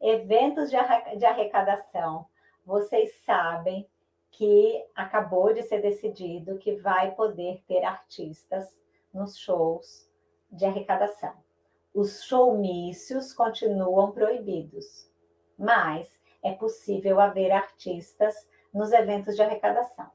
eventos de arrecadação. Vocês sabem que acabou de ser decidido que vai poder ter artistas nos shows de arrecadação. Os showmícios continuam proibidos, mas é possível haver artistas nos eventos de arrecadação.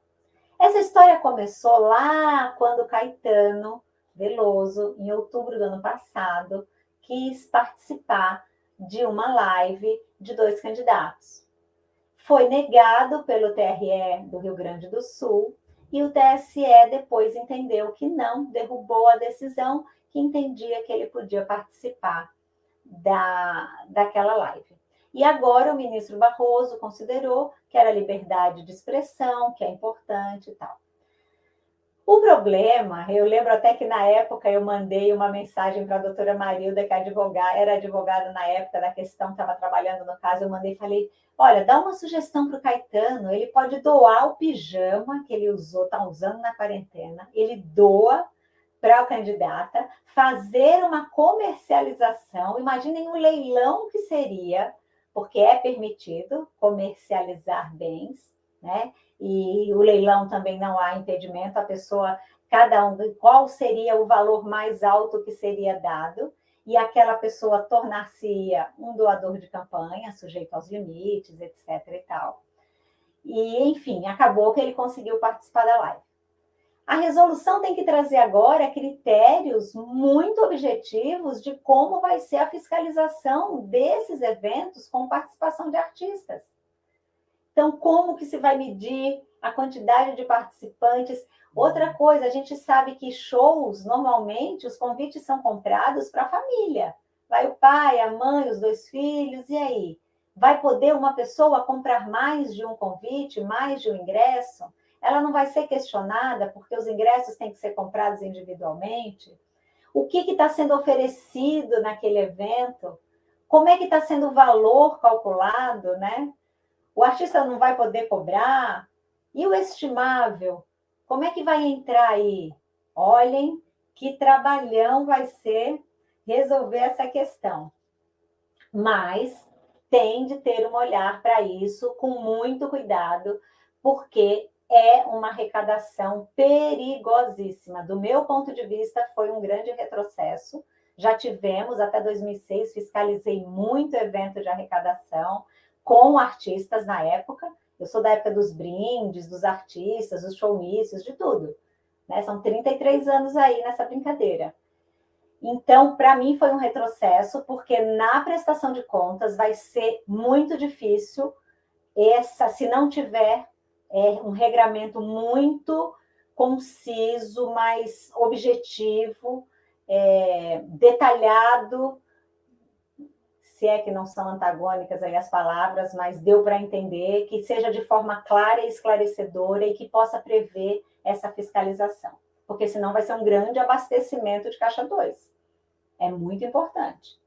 Essa história começou lá quando Caetano Veloso, em outubro do ano passado, quis participar de uma live de dois candidatos. Foi negado pelo TRE do Rio Grande do Sul e o TSE depois entendeu que não, derrubou a decisão que entendia que ele podia participar da, daquela live. E agora o ministro Barroso considerou que era liberdade de expressão, que é importante e tal. O problema, eu lembro até que na época eu mandei uma mensagem para a doutora Marilda, que é advogada, era advogada na época da questão, estava trabalhando no caso, eu mandei e falei, olha, dá uma sugestão para o Caetano, ele pode doar o pijama que ele usou, está usando na quarentena, ele doa para o candidata, fazer uma comercialização, imaginem um leilão que seria porque é permitido comercializar bens, né? E o leilão também não há impedimento, a pessoa, cada um, qual seria o valor mais alto que seria dado, e aquela pessoa tornar-se um doador de campanha, sujeito aos limites, etc. e tal. E, enfim, acabou que ele conseguiu participar da live. A resolução tem que trazer agora critérios muito objetivos de como vai ser a fiscalização desses eventos com participação de artistas. Então, como que se vai medir a quantidade de participantes? Outra coisa, a gente sabe que shows, normalmente, os convites são comprados para a família. Vai o pai, a mãe, os dois filhos, e aí? Vai poder uma pessoa comprar mais de um convite, mais de um ingresso? ela não vai ser questionada porque os ingressos têm que ser comprados individualmente? O que está sendo oferecido naquele evento? Como é que está sendo o valor calculado, né? O artista não vai poder cobrar? E o estimável? Como é que vai entrar aí? Olhem que trabalhão vai ser resolver essa questão. Mas tem de ter um olhar para isso com muito cuidado, porque é uma arrecadação perigosíssima. Do meu ponto de vista, foi um grande retrocesso. Já tivemos, até 2006, fiscalizei muito evento de arrecadação com artistas na época. Eu sou da época dos brindes, dos artistas, dos showmícios, de tudo. Né? São 33 anos aí nessa brincadeira. Então, para mim, foi um retrocesso, porque na prestação de contas vai ser muito difícil essa, se não tiver é um regramento muito conciso, mais objetivo, é, detalhado, se é que não são antagônicas aí as palavras, mas deu para entender, que seja de forma clara e esclarecedora e que possa prever essa fiscalização, porque senão vai ser um grande abastecimento de caixa 2. É muito importante.